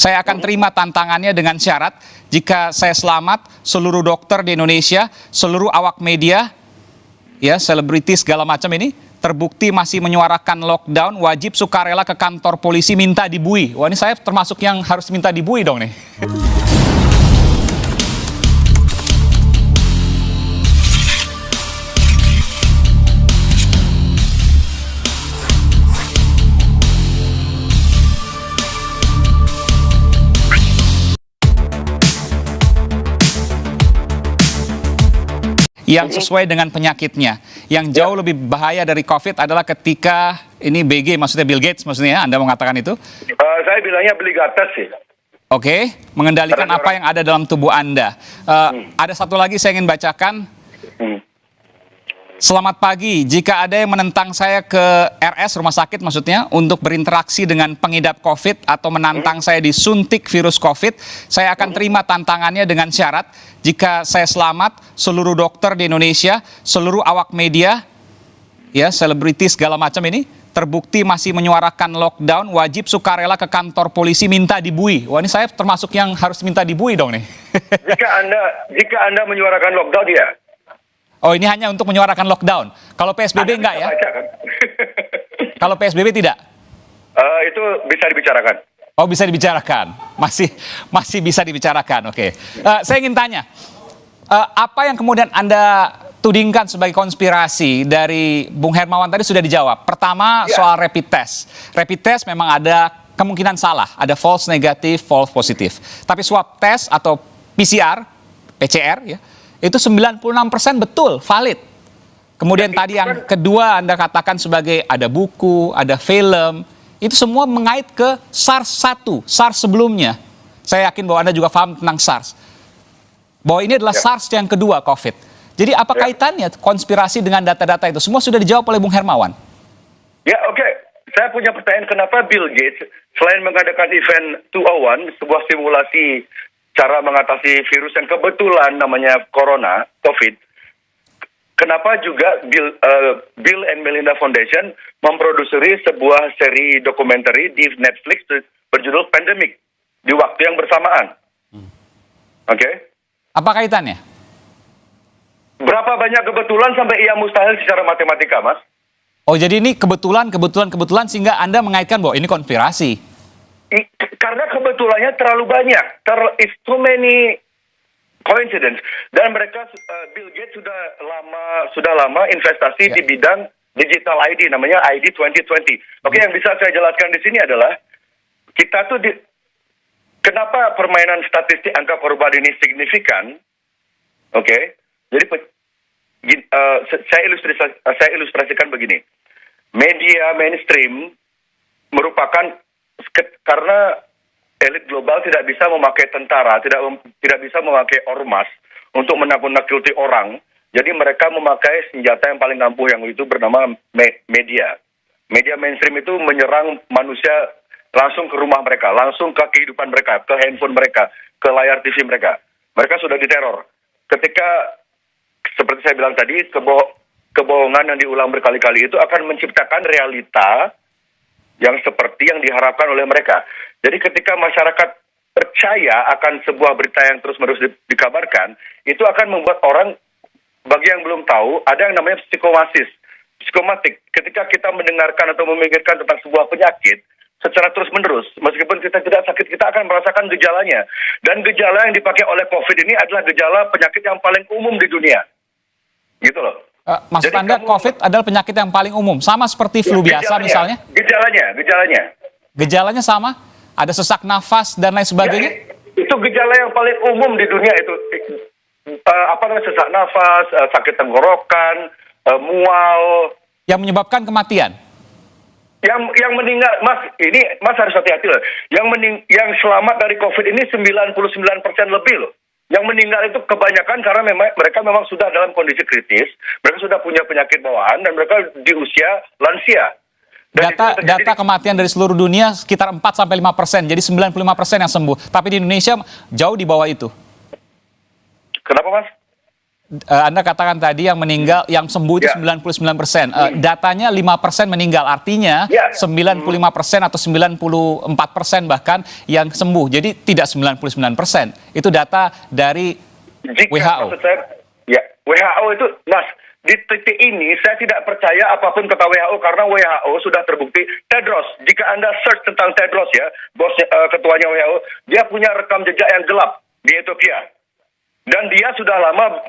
Saya akan terima tantangannya dengan syarat jika saya selamat, seluruh dokter di Indonesia, seluruh awak media, ya selebriti segala macam ini terbukti masih menyuarakan lockdown, wajib sukarela ke kantor polisi minta dibui. Wah ini saya termasuk yang harus minta dibui dong nih. Yang sesuai dengan penyakitnya. Yang jauh lebih bahaya dari COVID adalah ketika ini BG maksudnya Bill Gates maksudnya ya, Anda mengatakan itu? Uh, saya bilangnya beli gatas sih. Oke, okay. mengendalikan apa yang ada dalam tubuh Anda. Uh, hmm. Ada satu lagi saya ingin bacakan. Hmm. Selamat pagi. Jika ada yang menentang saya ke RS rumah sakit maksudnya untuk berinteraksi dengan pengidap COVID atau menantang hmm. saya disuntik virus COVID, saya akan hmm. terima tantangannya dengan syarat jika saya selamat, seluruh dokter di Indonesia, seluruh awak media, ya selebriti segala macam ini terbukti masih menyuarakan lockdown, wajib sukarela ke kantor polisi minta dibui. Wah ini saya termasuk yang harus minta dibui dong nih. jika anda jika anda menyuarakan lockdown ya Oh ini hanya untuk menyuarakan lockdown. Kalau PSBB enggak ya? Baca, kan? Kalau PSBB tidak? Uh, itu bisa dibicarakan. Oh bisa dibicarakan, masih masih bisa dibicarakan. Oke, okay. uh, eh, saya ingin tanya, uh, apa yang kemudian anda tudingkan sebagai konspirasi dari Bung Hermawan tadi sudah dijawab. Pertama ya. soal rapid test, rapid test memang ada kemungkinan salah, ada false negatif, false positif. Tapi swab test atau PCR, PCR ya itu 96% betul, valid. Kemudian tadi yang kedua Anda katakan sebagai ada buku, ada film, itu semua mengait ke SARS-1, SARS sebelumnya. Saya yakin bahwa Anda juga paham tentang SARS. Bahwa ini adalah ya. SARS yang kedua COVID. Jadi apa ya. kaitannya konspirasi dengan data-data itu? Semua sudah dijawab oleh Bung Hermawan. Ya oke, okay. saya punya pertanyaan kenapa Bill Gates selain mengadakan event 201, sebuah simulasi cara mengatasi virus yang kebetulan namanya corona, COVID, kenapa juga Bill, uh, Bill and Melinda Foundation memproduksi sebuah seri dokumenter di Netflix berjudul Pandemic di waktu yang bersamaan. Hmm. Oke? Okay? Apa kaitannya? Berapa banyak kebetulan sampai ia mustahil secara matematika, Mas? Oh, jadi ini kebetulan, kebetulan, kebetulan sehingga Anda mengaitkan bahwa ini konspirasi karena kebetulannya terlalu banyak, ter is too many coincidence dan mereka uh, Bill Gates sudah lama sudah lama investasi yeah. di bidang digital ID namanya ID 2020. Oke, okay, yang bisa saya jelaskan di sini adalah kita tuh di kenapa permainan statistik angka perubahan ini signifikan? Oke, okay? jadi uh, saya ilustrasi saya ilustrasikan begini. Media mainstream merupakan karena elit global tidak bisa memakai tentara, tidak tidak bisa memakai ormas untuk menakut-nakuti orang. Jadi mereka memakai senjata yang paling ampuh yang itu bernama me media. Media mainstream itu menyerang manusia langsung ke rumah mereka, langsung ke kehidupan mereka, ke handphone mereka, ke layar TV mereka. Mereka sudah diteror. Ketika seperti saya bilang tadi, kebo kebohongan yang diulang berkali-kali itu akan menciptakan realita yang seperti yang diharapkan oleh mereka. Jadi ketika masyarakat percaya akan sebuah berita yang terus-menerus di, dikabarkan, itu akan membuat orang bagi yang belum tahu ada yang namanya psikomasis, psikomatik. Ketika kita mendengarkan atau memikirkan tentang sebuah penyakit secara terus-menerus, meskipun kita tidak sakit, kita akan merasakan gejalanya. Dan gejala yang dipakai oleh COVID ini adalah gejala penyakit yang paling umum di dunia. Gitu loh. Uh, maksud Jadi Anda kamu, COVID adalah penyakit yang paling umum, sama seperti flu ya, biasa misalnya? Gejalanya, gejalanya. Gejalanya sama? Ada sesak nafas dan lain sebagainya? Ya, itu gejala yang paling umum di dunia itu. Uh, apa namanya sesak nafas, uh, sakit tenggorokan, uh, mual. Yang menyebabkan kematian? Yang yang meninggal, Mas, ini Mas harus hati-hati loh. Yang mening, yang selamat dari COVID ini 99% lebih loh. Yang meninggal itu kebanyakan karena memang mereka memang sudah dalam kondisi kritis, mereka sudah punya penyakit bawaan dan mereka di usia lansia. Dan data data kematian dari seluruh dunia sekitar 4 sampai 5 persen, jadi 95 persen yang sembuh. Tapi di Indonesia jauh di bawah itu. Kenapa mas? Eh, Anda katakan tadi yang meninggal, yang sembuh itu Ya. 99 persen. Eh, datanya 5 persen meninggal, artinya Ya. 95 persen atau 94 persen bahkan yang sembuh. Jadi tidak 99 persen. Itu data dari Jika, WHO. saya, ya WHO itu, Mas, di titik ini saya tidak percaya apa pun kata WHO karena WHO sudah terbukti. Tedros, jika Anda search tentang Tedros ya, bosnya eh, ketuanya WHO, dia punya rekam jejak yang gelap di Ethiopia. Dan dia sudah lama,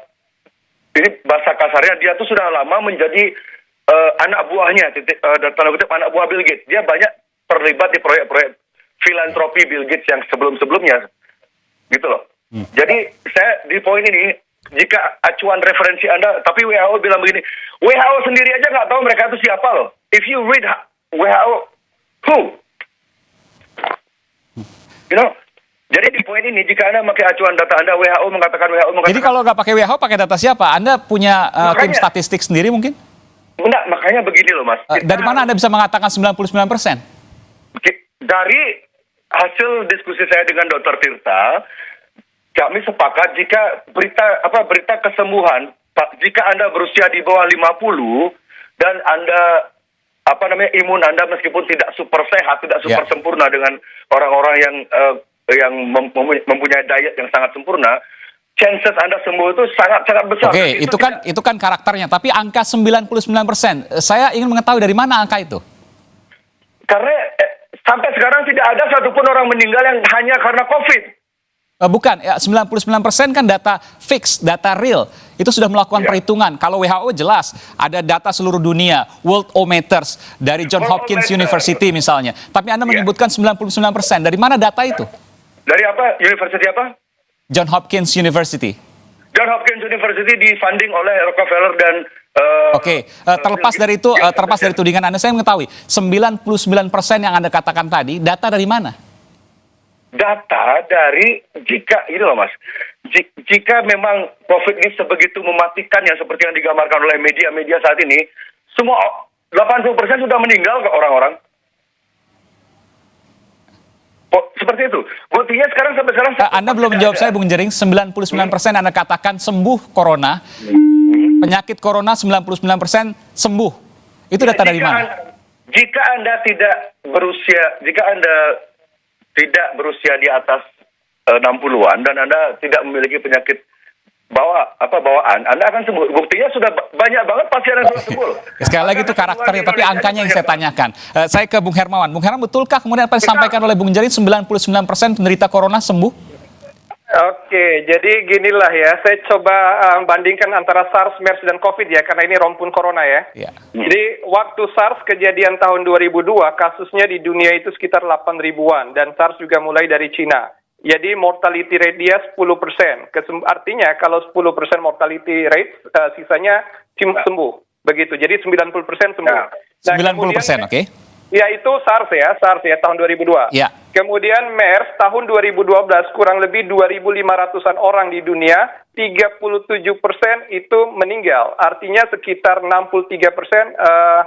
ini bahasa kasarnya, dia tuh sudah lama menjadi eh, anak buahnya, titik, eh, dan tanda kutip anak buah Bill Gates. Dia banyak terlibat di proyek-proyek filantropi Bill Gates yang sebelum-sebelumnya gitu loh. Jadi saya di poin ini jika acuan referensi Anda, tapi WHO bilang begini, WHO sendiri aja nggak tahu mereka itu siapa loh. If you read WHO, who? You know, jadi di poin ini jika Anda pakai acuan data Anda, WHO mengatakan WHO mengatakan. Jadi kalau nggak pakai WHO, pakai data siapa? Anda punya tim Makanya. statistik sendiri mungkin? Enggak, makanya begini loh mas. Kita dari mana Anda bisa mengatakan 99 persen? Ki- dari hasil diskusi saya dengan Dr. Tirta, kami sepakat jika berita apa berita kesembuhan, jika Anda berusia di bawah 50 dan Anda apa namanya imun Anda meskipun tidak super sehat, tidak super Ya. sempurna dengan orang-orang yang eh, yang mem- mem- mempunyai diet yang sangat sempurna, chances Anda sembuh itu sangat sangat besar. Oke, Dan itu kan tidak- itu kan karakternya. Tapi angka 99 persen, saya ingin mengetahui dari mana angka itu. karena eh, sampai sekarang tidak ada satupun orang meninggal yang hanya karena COVID. Eh, bukan, ya 99 persen kan data fix, data real. Itu sudah melakukan Ya. perhitungan. Kalau WHO jelas, ada data seluruh dunia, World Ometers dari John World Hopkins. University misalnya. Tapi Anda Ya. menyebutkan 99 persen. Dari mana data itu? Dari apa? University apa? John Hopkins University. John Hopkins University difunding oleh Rockefeller dan eh, Oke, eh, terlepas dari itu, Ya, eh, terlepas dari tudingan Anda, saya mengetahui 99 persen yang Anda katakan tadi, data dari mana? data dari jika ini loh mas, Ji- jika memang COVID ini sebegitu mematikan yang seperti yang digambarkan oleh media-media saat ini, semua 80% sudah meninggal ke orang-orang. Oh, seperti itu. Buktinya sekarang sampai sekarang Eh, Anda belum menjawab saya, Bung Jering. 99 persen Anda katakan sembuh corona. Penyakit corona 99 persen sembuh. Itu data dari Jika mana? Anda- Jika Anda tidak berusia, jika Anda tidak berusia di atas eh, 60-an dan Anda tidak memiliki penyakit bawa apa bawaan, Anda akan sembuh. Buktinya sudah ba- banyak banget pasien yang sudah sembuh. Sekali lagi itu karakternya, tapi angkanya yang saya tanyakan. Eh, saya ke Bung Hermawan. Bung Hermawan, betulkah kemudian apa yang disampaikan oleh Bung Jering 99 persen penderita corona sembuh? Oke, jadi ginilah ya, saya coba uh, bandingkan antara SARS, MERS, dan COVID ya, karena ini rompun corona ya. Ya. Jadi waktu SARS kejadian tahun 2002, kasusnya di dunia itu sekitar 8 ribuan, dan SARS juga mulai dari Cina. Jadi mortality rate dia 10 persen. Artinya kalau 10 persen mortality rate, uh, sisanya sembuh. Begitu, jadi 90 persen sembuh. Ya. Nah, 90 persen, oke? Ya itu SARS ya, SARS ya tahun 2002. Ya. Kemudian MERS tahun 2012 kurang lebih 2.500-an orang di dunia, 37 persen itu meninggal. Artinya sekitar 63 persen eh,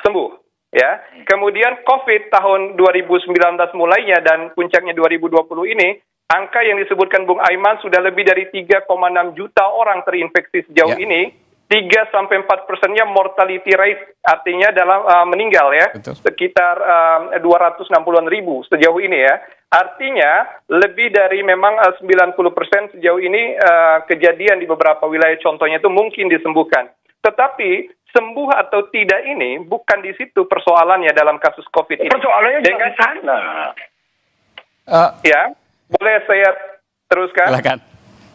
sembuh. Ya. Kemudian COVID tahun 2019 mulainya dan puncaknya 2020 ini, angka yang disebutkan Bung Aiman sudah lebih dari 3,6 juta orang terinfeksi sejauh Ya. ini. 3 sampai 4 persennya mortality rate artinya dalam uh, meninggal ya Betul. sekitar um, 260-an ribu sejauh ini ya. Artinya lebih dari memang uh, 90 persen sejauh ini uh, kejadian di beberapa wilayah contohnya itu mungkin disembuhkan. Tetapi sembuh atau tidak ini bukan di situ persoalannya dalam kasus COVID ini. Persoalannya Dengan sana. Eh, ya, boleh saya teruskan? silakan.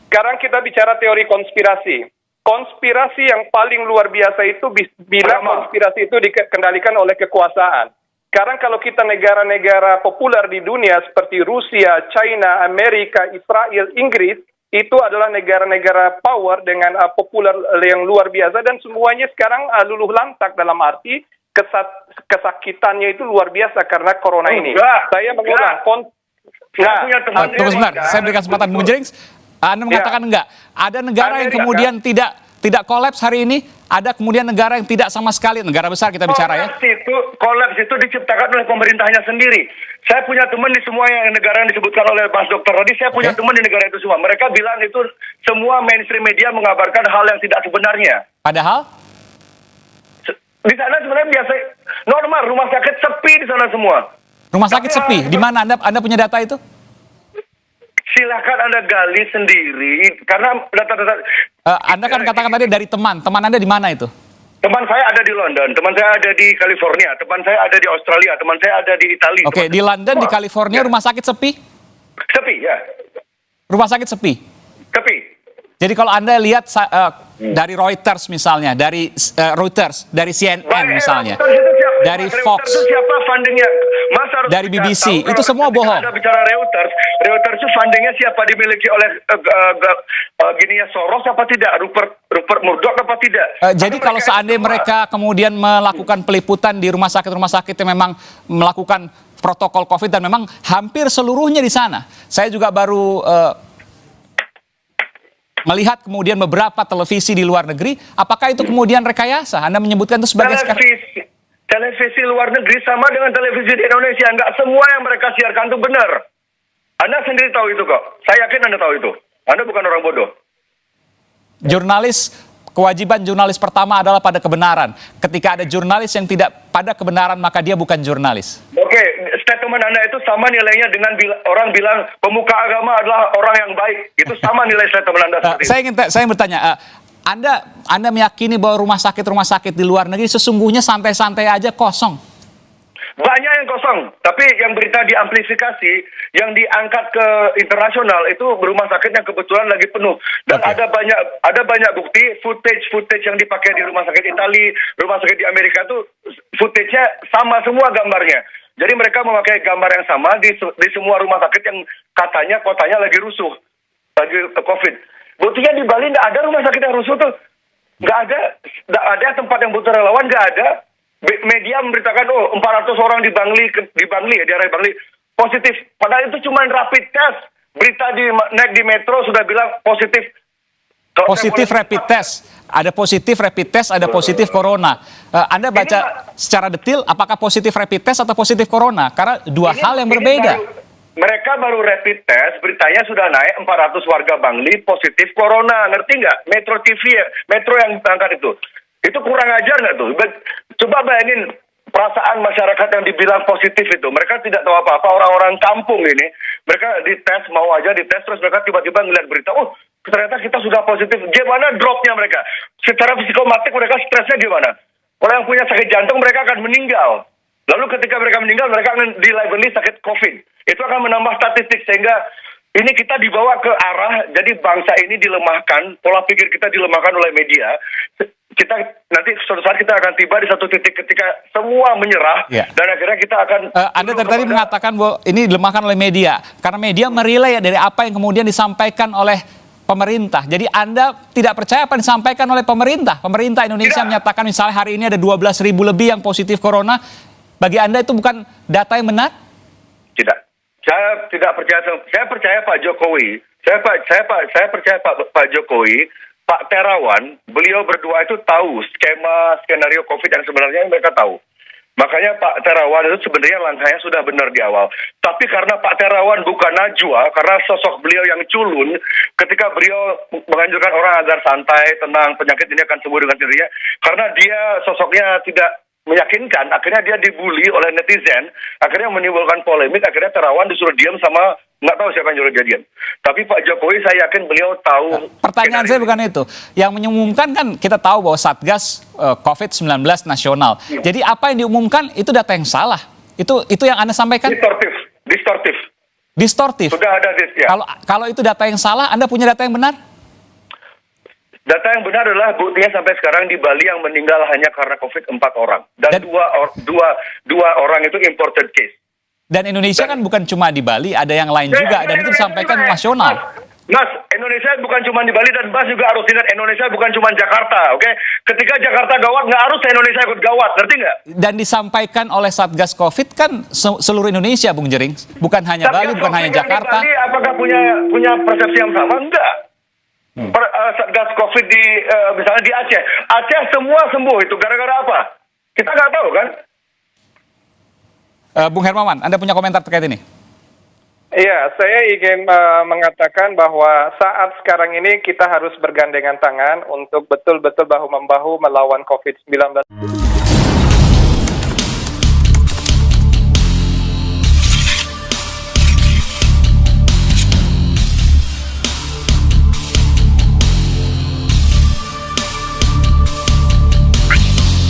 Sekarang kita bicara teori konspirasi. Konspirasi yang paling luar biasa itu bila konspirasi itu dikendalikan oleh kekuasaan. Sekarang kalau kita negara-negara populer di dunia seperti Rusia, China, Amerika, Israel, Inggris, itu adalah negara-negara power dengan uh, populer yang luar biasa dan semuanya sekarang uh, luluh lantak dalam arti kesat- kesakitannya itu luar biasa karena corona ini. Enggak, Saya mengulang. enggak. kon- Saya Nah, punya teman tunggu sebentar, Amerika- saya berikan kesempatan Bung Jering. Anda mengatakan enggak. Ada negara yang Amerika. kemudian tidak tidak kolaps hari ini? Ada kemudian negara yang tidak sama sekali, negara besar kita bicara ya. Kolaps itu, kolaps itu diciptakan oleh pemerintahnya sendiri. Saya punya teman di semua yang negara yang disebutkan oleh Mas Dokter tadi, saya punya Oke. teman di negara itu semua. Mereka bilang itu semua mainstream media mengabarkan hal yang tidak sebenarnya. Padahal Di sana sebenarnya biasa normal, rumah sakit sepi di sana semua. rumah sakit Tapi sepi. hal- Di mana Anda Anda punya data itu? Silahkan Anda gali sendiri, karena data-data... Eh, anda kan katakan tadi dari teman. Teman Anda di mana itu? Teman saya ada di London, teman saya ada di California, teman saya ada di Australia, teman saya ada di Italia. Oke, teman di London, di. California Ya. rumah sakit sepi? Sepi, ya. Rumah sakit sepi. Sepi. Jadi kalau Anda lihat eh, dari Reuters misalnya, dari eh, Reuters, dari CNN Baik, misalnya, Reuters itu siapa? dari Reuters Fox, itu siapa fundingnya? Mas harus Dari BBC. tahu Itu semua bohong. Anda bicara Reuters, Reuters itu fundingnya siapa dimiliki oleh uh, uh, uh, gini ya Soros apa tidak? Rupert Rupert Murdoch apa tidak? Eh, jadi Atau kalau mereka seandainya mereka kemudian melakukan peliputan di rumah sakit-rumah sakit yang memang melakukan protokol COVID dan memang hampir seluruhnya di sana. Saya juga baru eh, melihat kemudian beberapa televisi di luar negeri. Apakah itu kemudian rekayasa? Anda menyebutkan itu sebagai televisi televisi luar negeri sama dengan televisi di Indonesia. Enggak semua yang mereka siarkan itu benar. Anda sendiri tahu itu kok. Saya yakin Anda tahu itu. Anda bukan orang bodoh. jurnalis kewajiban jurnalis pertama adalah pada kebenaran. Ketika ada jurnalis yang tidak pada kebenaran maka dia bukan jurnalis. Oke, Anda itu sama nilainya dengan bila- orang bilang pemuka agama adalah orang yang baik. Itu sama nilai statement Anda Eh, seperti saya ingin saya bertanya, eh, Anda Anda meyakini bahwa rumah sakit rumah sakit di luar negeri sesungguhnya santai-santai aja kosong. Banyak yang kosong, tapi yang berita diamplifikasi, yang diangkat ke internasional itu rumah sakit yang kebetulan lagi penuh. Dan Oke. ada banyak ada banyak bukti footage footage yang dipakai di rumah sakit Italia, rumah sakit di Amerika itu footage-nya sama semua gambarnya. Jadi mereka memakai gambar yang sama di di semua rumah sakit yang katanya kotanya lagi rusuh, lagi COVID. Buktinya di Bali nggak ada rumah sakit yang rusuh tuh, nggak ada, nggak ada tempat yang butuh relawan nggak ada. Media memberitakan oh 400 orang di Bangli di Bangli ya di area Bangli positif. Padahal itu cuma rapid test. Berita di naik di metro sudah bilang positif. Positif boleh- rapid test, ada positif rapid test, ada positif corona. Eh, Anda baca secara detail apakah positif rapid test atau positif corona? Karena dua Ini- hal yang berbeda. baru- mereka baru rapid test, beritanya sudah naik 400 warga Bangli positif corona. Ngerti nggak? Metro TV, ya, Metro yang angkat itu. Itu kurang ajar nggak tuh? Coba bayangin perasaan masyarakat yang dibilang positif itu. Mereka tidak tahu apa-apa, orang-orang kampung ini. Mereka dites, mau aja dites, terus mereka tiba-tiba ngeliat berita, oh ternyata kita sudah positif. Gimana dropnya mereka? Secara psikomatik mereka stresnya gimana? Orang yang punya sakit jantung mereka akan meninggal. Lalu ketika mereka meninggal, mereka akan dilabeli sakit COVID. Itu akan menambah statistik sehingga ini kita dibawa ke arah jadi bangsa ini dilemahkan, pola pikir kita dilemahkan oleh media. Kita nanti suatu saat kita akan tiba di satu titik ketika semua menyerah Ya. dan akhirnya kita akan Eh, Anda tadi, tadi kepada- mengatakan bahwa ini dilemahkan oleh media karena media merilai dari apa yang kemudian disampaikan oleh pemerintah. Jadi Anda tidak percaya apa yang disampaikan oleh pemerintah. Pemerintah Indonesia Tidak. menyatakan misalnya hari ini ada 12 ribu lebih yang positif corona. Bagi Anda itu bukan data yang benar? Tidak. Saya tidak percaya. Saya percaya Pak Jokowi. Saya Pak saya Pak saya percaya Pak Pak Jokowi, Pak Terawan, beliau berdua itu tahu skema skenario Covid yang sebenarnya mereka tahu. Makanya Pak Terawan itu sebenarnya langkahnya sudah benar di awal. Tapi karena Pak Terawan bukan Najwa, karena sosok beliau yang culun, ketika beliau menganjurkan orang agar santai, tenang, penyakit ini akan sembuh dengan sendirinya, karena dia sosoknya tidak meyakinkan, akhirnya dia dibully oleh netizen, akhirnya menimbulkan polemik, akhirnya Terawan disuruh diam sama nggak tahu siapa yang nyuruh dia diam. Tapi Pak Jokowi saya yakin beliau tahu. Pertanyaan saya bukan itu. Yang mengumumkan kan kita tahu bahwa Satgas eh, COVID-19 nasional. Jadi apa yang diumumkan itu data yang salah. Itu itu yang Anda sampaikan distortif, distortif. distortif. Sudah ada ya. Kalau kalau itu data yang salah, Anda punya data yang benar? Data yang benar adalah buktinya sampai sekarang di Bali yang meninggal hanya karena COVID empat orang dan, Dan- dua or- dua dua orang itu imported case. Dan Indonesia kan bukan cuma di Bali, ada yang lain juga dan itu disampaikan Mas, nasional. Mas, Indonesia bukan cuma di Bali dan Mas juga harus ingat Indonesia bukan cuma Jakarta, oke? Ketika Jakarta gawat nggak harus Indonesia ikut gawat, ngerti nggak? Dan disampaikan oleh Satgas Covid kan se- seluruh Indonesia, Bung Jering. Bukan hanya Tapi Bali, bukan yang hanya Jakarta. Bali, apakah punya punya persepsi yang sama? Enggak. Per, eh, satgas COVID di eh, misalnya di Aceh. Aceh semua sembuh itu gara-gara apa? Kita nggak tahu kan? Eh, Bung Hermawan, Anda punya komentar terkait ini? Iya, saya ingin uh, mengatakan bahwa saat sekarang ini kita harus bergandengan tangan untuk betul-betul bahu-membahu melawan COVID-19.